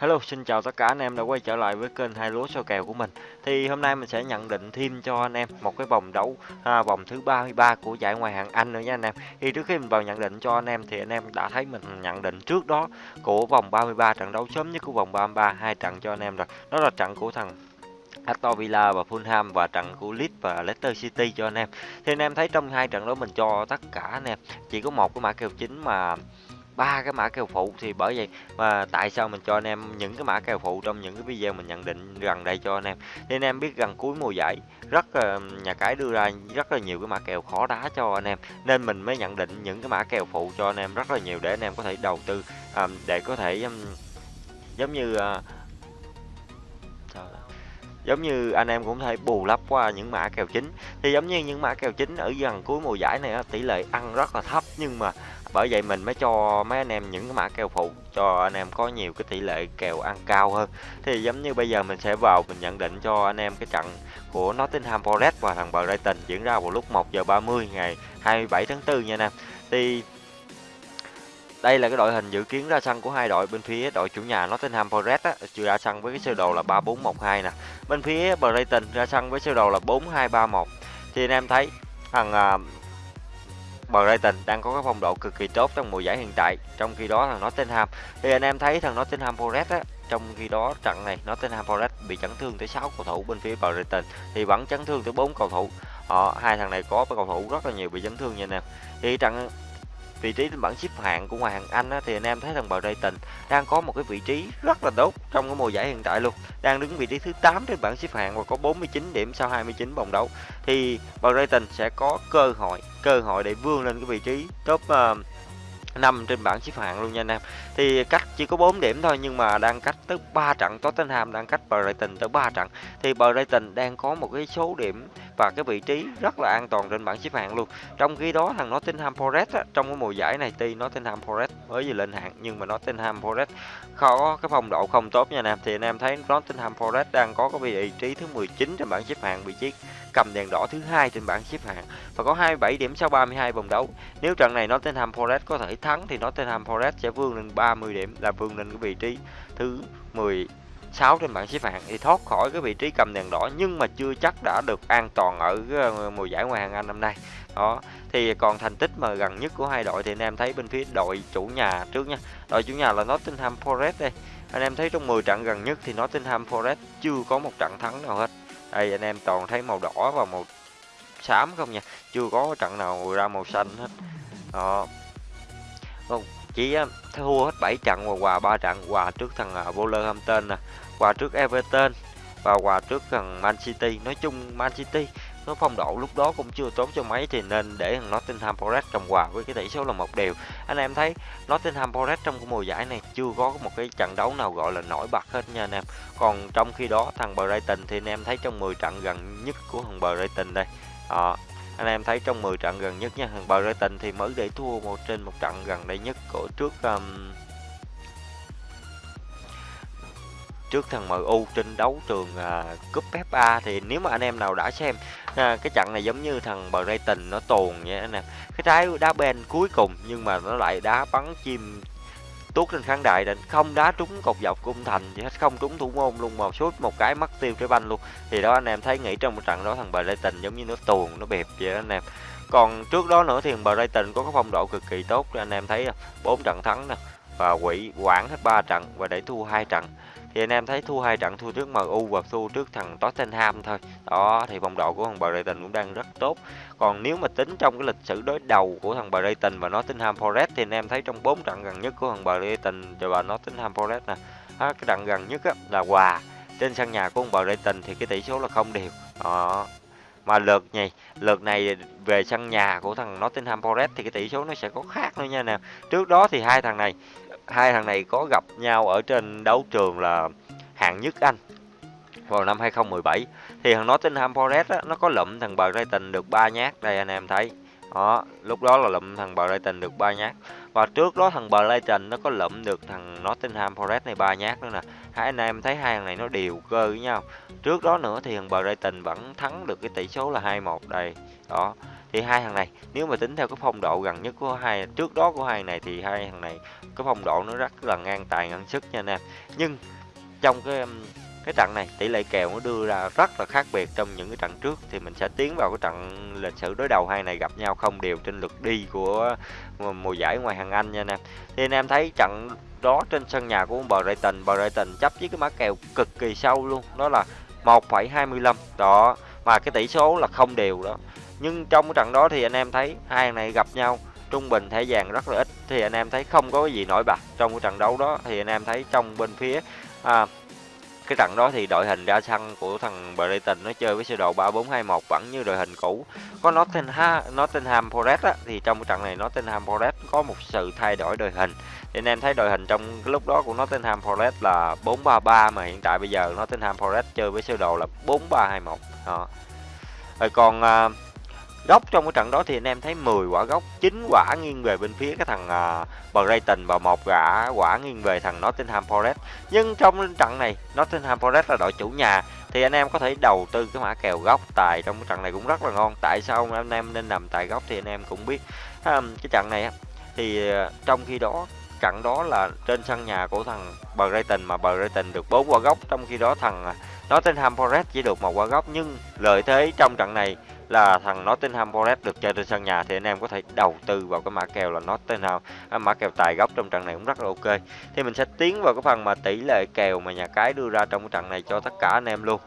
Hello, xin chào tất cả anh em đã quay trở lại với kênh hai lúa soi kèo của mình. Thì hôm nay mình sẽ nhận định thêm cho anh em một cái vòng đấu à, vòng thứ 33 của giải ngoại hạng Anh nữa nha anh em. Thì trước khi mình vào nhận định cho anh em thì anh em đã thấy mình nhận định trước đó của vòng 33 trận đấu sớm nhất của vòng 33 hai trận cho anh em rồi. Đó là trận của thằng Aston Villa và Fulham và trận của Leeds và Leicester City cho anh em. Thì anh em thấy trong hai trận đó mình cho tất cả anh em chỉ có một cái mã kèo chính mà ba cái mã kèo phụ thì bởi vậy mà tại sao mình cho anh em những cái mã kèo phụ trong những cái video mình nhận định gần đây cho anh em. Thì anh em biết gần cuối mùa giải rất là nhà cái đưa ra rất là nhiều cái mã kèo khó đá cho anh em. Nên mình mới nhận định những cái mã kèo phụ cho anh em rất là nhiều để anh em có thể đầu tư um, để có thể um, giống như uh, giống như anh em cũng thể bù lấp qua những mã kèo chính. Thì giống như những mã kèo chính ở gần cuối mùa giải này tỷ lệ ăn rất là thấp. Nhưng mà bởi vậy mình mới cho mấy anh em những cái mã kèo phụ, cho anh em có nhiều cái tỷ lệ kèo ăn cao hơn. Thì giống như bây giờ mình sẽ vào, mình nhận định cho anh em cái trận của Nottingham Forest và thằng Brighton diễn ra vào lúc 1 giờ 30 ngày 27 tháng 4 nha anh em. Thì đây là cái đội hình dự kiến ra sân của hai đội bên phía đội chủ nhà Nottingham Forest á, chưa ra sân với cái sơ đồ là 3412 nè. Bên phía Brighton ra sân với sơ đồ là 4231. Thì anh em thấy thằng uh, Brighton đang có cái phong độ cực kỳ tốt trong mùa giải hiện tại. Trong khi đó thằng Nottingham thì anh em thấy thằng Nottingham Forest á, trong khi đó trận này Nottingham Forest bị chấn thương tới 6 cầu thủ bên phía Brighton thì vẫn chấn thương tới 4 cầu thủ. Họ hai thằng này có cầu thủ rất là nhiều bị chấn thương nha anh em. Thì trận vị trí trên bảng xếp hạng của ngoại hạng Anh á, thì anh em thấy thằng Brighton đang có một cái vị trí rất là tốt trong cái mùa giải hiện tại luôn đang đứng vị trí thứ 8 trên bảng xếp hạng và có 49 điểm sau 29 vòng đấu thì Brighton sẽ có cơ hội cơ hội để vươn lên cái vị trí top ờ, uh, 5 trên bảng xếp hạng luôn nha anh em. Thì cách chỉ có 4 điểm thôi nhưng mà đang cách tới 3 trận Tottenham đang cách Brighton tới 3 trận. Thì Brighton đang có một cái số điểm và cái vị trí rất là an toàn trên bảng xếp hạng luôn. Trong khi đó thằng Nottingham Forest á, trong cái mùa giải này tuy Nottingham Forest mới vừa lên hạng nhưng mà Nottingham Forest khó cái phong độ không tốt nha anh em. Thì anh em thấy Nottingham Forest đang có cái vị trí thứ 19 trên bảng xếp hạng vị trí cầm đèn đỏ thứ hai trên bảng xếp hạng và có 27 điểm sau 32 vòng đấu. Nếu trận này Nottingham Forest có thể thắng thì Nottingham Forest sẽ vươn lên 30 điểm là vươn lên cái vị trí thứ 10 6 trên bảng xếp hạng thì thoát khỏi cái vị trí cầm đèn đỏ nhưng mà chưa chắc đã được an toàn ở ờ, mùa giải ngoại hạng Anh năm nay. Đó, thì còn thành tích mà gần nhất của hai đội thì anh em thấy bên phía đội chủ nhà trước nha. Đội chủ nhà là Nottingham Forest đây. Anh em thấy trong 10 trận gần nhất thì Nottingham Forest chưa có một trận thắng nào hết. Đây anh em toàn thấy màu đỏ và màu xám không nha. Chưa có trận nào ra màu xanh hết. Đó, không chỉ thua hết 7 trận và hòa 3 trận hòa trước thằng à, Wolverhampton nè hòa trước Everton và hòa trước thằng Man City. Nói chung Man City nó phong độ lúc đó cũng chưa tốt cho mấy thì nên để thằng Nottingham Forest cầm hòa với cái tỷ số là một điều anh em thấy Nottingham Forest trong cái mùa giải này chưa có một cái trận đấu nào gọi là nổi bật hết nha anh em. Còn trong khi đó thằng Brighton thì anh em thấy trong 10 trận gần nhất của thằng Brighton đây. À, anh em thấy trong 10 trận gần nhất nha thằng Brighton thì mới để thua một trên một trận gần đây nhất của trước um, trước thằng MU trên đấu trường uh, cúp FA thì nếu mà anh em nào đã xem à, cái trận này giống như thằng Brighton nó tồn vậy anh em cái trái đá bên cuối cùng nhưng mà nó lại đá bắn chim tuốt lên khán đài định không đá trúng cột dọc cung thành gì hết không trúng thủ môn luôn, mà sút một cái mất tiêu trái banh luôn. Thì đó anh em thấy nghĩ trong một trận đó thằng Brighton giống như nó tuồn, nó bẹp vậy đó anh em. Còn trước đó nữa thì Brighton có cái phong độ cực kỳ tốt anh em thấy bốn trận thắng nè, và quỷ quản hết ba trận và để thua hai trận thì anh em thấy thua hai trận thua trước MU và thua trước thằng Tottenham thôi. Đó thì phong độ của thằng Brighton cũng đang rất tốt. Còn nếu mà tính trong cái lịch sử đối đầu của thằng Brighton và Nottingham Forest thì anh em thấy trong bốn trận gần nhất của thằng Brighton và Nottingham Forest nè cái trận gần nhất á, là hòa. Trên sân nhà của thằng Brighton thì cái tỷ số là không đều. Đó. Mà lượt này lượt này về sân nhà của thằng Nottingham Forest thì cái tỷ số nó sẽ có khác nữa nha nè. Trước đó thì hai thằng này hai thằng này có gặp nhau ở trên đấu trường là hạng nhất Anh vào năm 2017 thì thằng Nottingham Forest á, nó có lụm thằng Brighton được ba nhát. Đây anh em thấy. Đó lúc đó là lụm thằng Brighton được ba nhát và trước đó thằng Brighton nó có lụm được thằng Nottingham Forest này ba nhát nữa nè. Hai anh em thấy hai thằng này nó đều cơ với nhau. Trước đó nữa thì thằng Brighton vẫn thắng được cái tỷ số là 2-1 đây. Đó, thì hai thằng này, nếu mà tính theo cái phong độ gần nhất của hai, trước đó của hai này thì hai thằng này cái phong độ nó rất là ngang tài ngang sức nha anh em. Nhưng trong cái um, cái trận này tỷ lệ kèo nó đưa ra rất là khác biệt trong những cái trận trước. Thì mình sẽ tiến vào cái trận lịch sử đối đầu hai này gặp nhau không đều trên lượt đi của mùa giải ngoài hàng Anh nha anh em. Thì anh em thấy trận đó trên sân nhà của Brighton, Brighton chấp với cái mã kèo cực kỳ sâu luôn, đó là 1,25 đó. Mà cái tỷ số là không đều đó. Nhưng trong cái trận đó thì anh em thấy hai này gặp nhau trung bình thẻ vàng rất là ít. Thì anh em thấy không có cái gì nổi bật trong cái trận đấu đó. Thì anh em thấy trong bên phía à, cái trận đó thì đội hình ra sân của thằng Brighton nó chơi với sơ đồ 3421 vẫn như đội hình cũ. Có Nottingham Nottingham Forest á, thì trong trận này Nottingham Forest có một sự thay đổi đội hình. Thì anh em thấy đội hình trong cái lúc đó của Nottingham Forest là 433 mà hiện tại bây giờ Nottingham Forest chơi với sơ đồ là 4321. Đó. Rồi còn uh, góc trong cái trận đó thì anh em thấy 10 quả góc 9 quả nghiêng về bên phía cái thằng uh, Brighton và một quả quả nghiêng về thằng Nottingham Forest. Nhưng trong trận này Nottingham Forest là đội chủ nhà thì anh em có thể đầu tư cái mã kèo góc tài trong cái trận này cũng rất là ngon. Tại sao anh em nên nằm tại góc thì anh em cũng biết. Um, cái trận này thì uh, trong khi đó trận đó là trên sân nhà của thằng Brighton mà Brighton được 4 quả góc trong khi đó thằng Nottingham Forest chỉ được một quả góc nhưng lợi thế trong trận này là thằng Nottingham Forest được chơi trên sân nhà, thì anh em có thể đầu tư vào cái mã kèo là Nottingham. À, mã kèo tài góc trong trận này cũng rất là ok. Thì mình sẽ tiến vào cái phần mà tỷ lệ kèo mà nhà cái đưa ra trong cái trận này cho tất cả anh em luôn.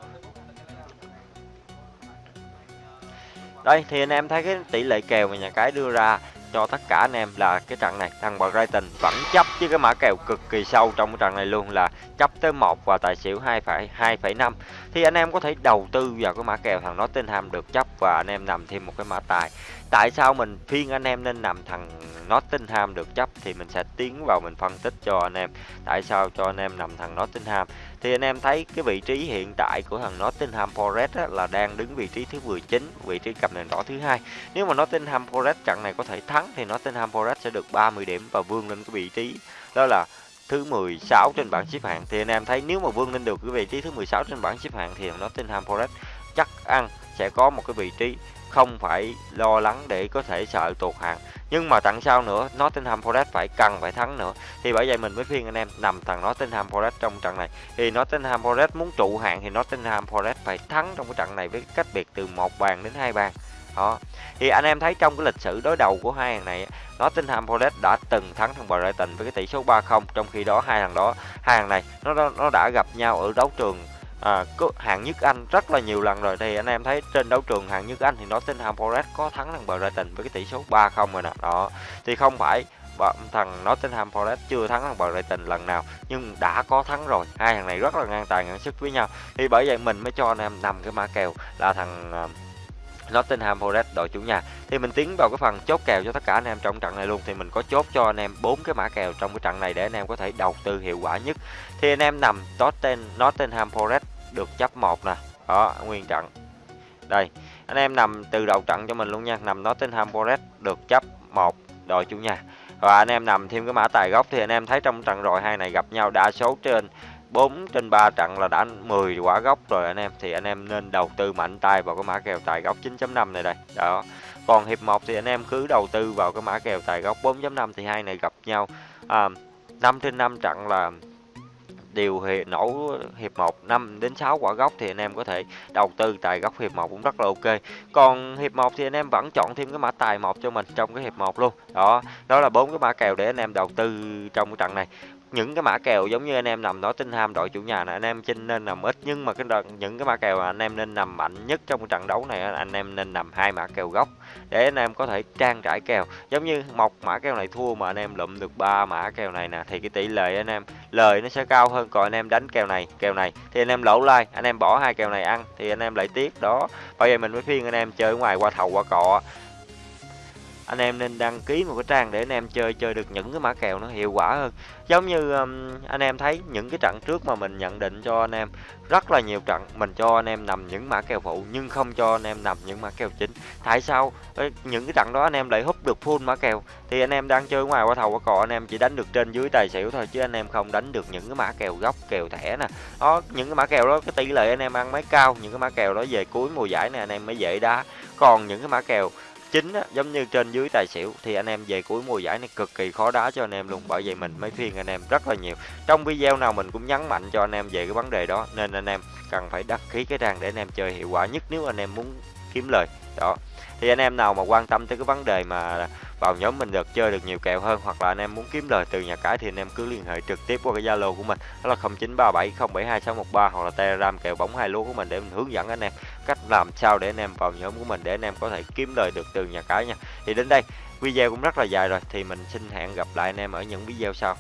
Đây, thì anh em thấy cái tỷ lệ kèo mà nhà cái đưa ra cho tất cả anh em là cái trận này. Thằng Brighton vẫn chấp với cái mã kèo cực kỳ sâu trong cái trận này luôn là chấp tới 1 và tài xỉu 2,2,5 thì anh em có thể đầu tư vào cái mã kèo thằng Nottingham được chấp và anh em nằm thêm một cái mã tài tại sao mình phiên anh em nên nằm thằng Nottingham được chấp? Thì mình sẽ tiến vào mình phân tích cho anh em. Tại sao cho anh em nằm thằng Nottingham? Thì anh em thấy cái vị trí hiện tại của thằng Nottingham Forest á, là đang đứng vị trí thứ 19 vị trí cầm đèn đỏ thứ hai. Nếu mà Nottingham Forest trận này có thể thắng thì Nottingham Forest sẽ được 30 điểm và vươn lên cái vị trí đó là thứ 16 trên bảng xếp hạng. Thì anh em thấy nếu mà vươn lên được cái vị trí thứ 16 trên bảng xếp hạng thì Nottingham Forest chắc ăn sẽ có một cái vị trí không phải lo lắng để có thể sợ tụt hạng. Nhưng mà tặng sau nữa? Nottingham Forest phải cần phải thắng nữa. Thì bởi vậy mình mới khuyên anh em nằm thằng Nottingham Forest trong trận này. Thì Nottingham Forest muốn trụ hạng thì Nottingham Forest phải thắng trong cái trận này với cách biệt từ một bàn đến hai bàn. Đó. Thì anh em thấy trong cái lịch sử đối đầu của hai thằng này, Nottingham Forest đã từng thắng thằng Brighton với cái tỷ số 3-0 trong khi đó hai thằng đó, hai thằng này nó nó đã gặp nhau ở đấu trường à, hạng nhất Anh rất là nhiều lần rồi. Thì anh em thấy trên đấu trường hạng nhất Anh thì Nottingham Forest có thắng thằng Brighton với cái tỷ số 3-0 rồi nè. Đó. Thì không phải thằng Nottingham Forest chưa thắng thằng Brighton lần nào nhưng đã có thắng rồi. Hai thằng này rất là ngang tài ngang sức với nhau. Thì bởi vậy mình mới cho anh em nằm cái mã kèo là thằng ờ, Nottingham Forest đội chủ nhà. Thì mình tiến vào cái phần chốt kèo cho tất cả anh em trong trận này luôn. Thì mình có chốt cho anh em bốn cái mã kèo trong cái trận này để anh em có thể đầu tư hiệu quả nhất. Thì anh em nằm Nottingham Forest được chấp một nè. Đó nguyên trận. Đây anh em nằm từ đầu trận cho mình luôn nha. Nằm Nottingham Forest được chấp một đội chủ nhà. Và anh em nằm thêm cái mã tài gốc thì anh em thấy trong trận rồi hai này gặp nhau đã số trên 4 trên 3 trận là đã 10 quả gốc rồi anh em. Thì anh em nên đầu tư mạnh tay vào cái mã kèo tài gốc 9.5 này đây. Đó. Còn hiệp 1 thì anh em cứ đầu tư vào cái mã kèo tài gốc 4.5 thì hai này gặp nhau à, 5 trên 5 trận là đều hệ nổ hiệp 1 5 đến 6 quả gốc thì anh em có thể đầu tư tại góc hiệp 1 cũng rất là ok. Còn hiệp 1 thì anh em vẫn chọn thêm cái mã tài một cho mình trong cái hiệp 1 luôn. Đó, đó là bốn cái mã kèo để anh em đầu tư trong cái trận này những cái mã kèo giống như anh em nằm đó tinh ham đội chủ nhà này anh em chinh nên nằm ít nhưng mà cái đợt những cái mã kèo mà anh em nên nằm mạnh nhất trong trận đấu này anh em nên nằm hai mã kèo gốc để anh em có thể trang trải kèo giống như một mã kèo này thua mà anh em lụm được ba mã kèo này nè thì cái tỷ lệ anh em lời nó sẽ cao hơn còn anh em đánh kèo này kèo này thì anh em lỗ lai anh em bỏ hai kèo này ăn thì anh em lại tiếc đó bây giờ mình mới khuyên anh em chơi ngoài qua thầu qua cọ anh em nên đăng ký một cái trang để anh em chơi chơi được những cái mã kèo nó hiệu quả hơn giống như um, anh em thấy những cái trận trước mà mình nhận định cho anh em rất là nhiều trận mình cho anh em nằm những mã kèo phụ nhưng không cho anh em nằm những mã kèo chính tại sao những cái trận đó anh em lại hút được full mã kèo thì anh em đang chơi ngoài qua thầu qua cò anh em chỉ đánh được trên dưới tài xỉu thôi chứ anh em không đánh được những cái mã kèo góc kèo thẻ nè đó những cái mã kèo đó cái tỷ lệ anh em ăn mấy cao những cái mã kèo đó về cuối mùa giải này anh em mới dễ đá còn những cái mã kèo chính á, giống như trên dưới tài xỉu thì anh em về cuối mùa giải này cực kỳ khó đá cho anh em luôn bởi vậy mình mới khuyên anh em rất là nhiều. Trong video nào mình cũng nhấn mạnh cho anh em về cái vấn đề đó nên anh em cần phải đăng ký cái trang để anh em chơi hiệu quả nhất nếu anh em muốn kiếm lời. Đó thì anh em nào mà quan tâm tới cái vấn đề mà vào nhóm mình được chơi được nhiều kèo hơn hoặc là anh em muốn kiếm lời từ nhà cái thì anh em cứ liên hệ trực tiếp qua cái Zalo của mình, đó là 0937072613 hoặc là Telegram kèo bóng hai lúa của mình để mình hướng dẫn anh em cách làm sao để anh em vào nhóm của mình để anh em có thể kiếm lời được từ nhà cái nha. Thì đến đây, video cũng rất là dài rồi, thì mình xin hẹn gặp lại anh em ở những video sau.